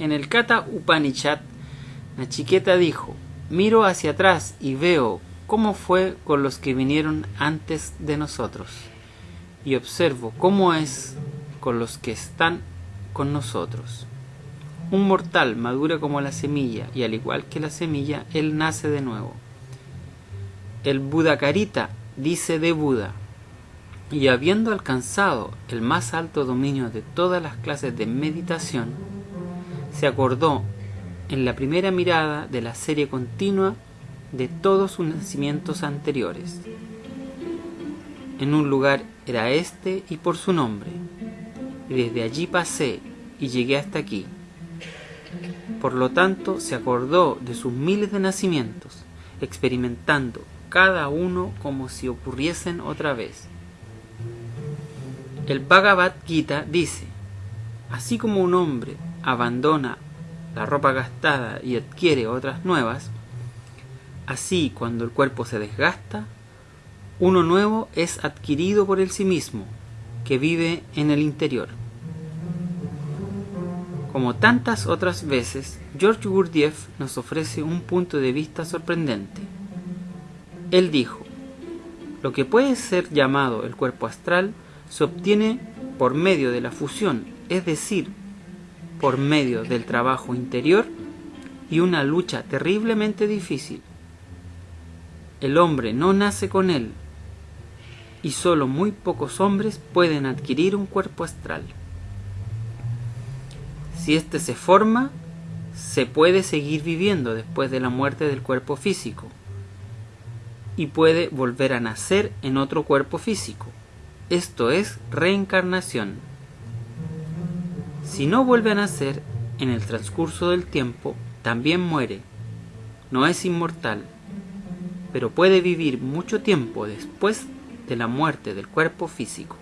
En el Kata Upanishad, Nachiqueta dijo, miro hacia atrás y veo cómo fue con los que vinieron antes de nosotros, y observo cómo es con los que están con nosotros. Un mortal madura como la semilla, y al igual que la semilla, él nace de nuevo. El Budakarita dice de Buda, y habiendo alcanzado el más alto dominio de todas las clases de meditación, se acordó en la primera mirada de la serie continua de todos sus nacimientos anteriores. En un lugar era este y por su nombre, y desde allí pasé y llegué hasta aquí. Por lo tanto, se acordó de sus miles de nacimientos, experimentando cada uno como si ocurriesen otra vez. El Bhagavad Gita dice, así como un hombre abandona la ropa gastada y adquiere otras nuevas, así cuando el cuerpo se desgasta, uno nuevo es adquirido por el sí mismo, que vive en el interior. Como tantas otras veces, George Gurdjieff nos ofrece un punto de vista sorprendente. Él dijo, lo que puede ser llamado el cuerpo astral se obtiene por medio de la fusión, es decir, por medio del trabajo interior y una lucha terriblemente difícil. El hombre no nace con él y solo muy pocos hombres pueden adquirir un cuerpo astral. Si éste se forma, se puede seguir viviendo después de la muerte del cuerpo físico y puede volver a nacer en otro cuerpo físico esto es reencarnación. Si no vuelve a nacer en el transcurso del tiempo, también muere. No es inmortal, pero puede vivir mucho tiempo después de la muerte del cuerpo físico.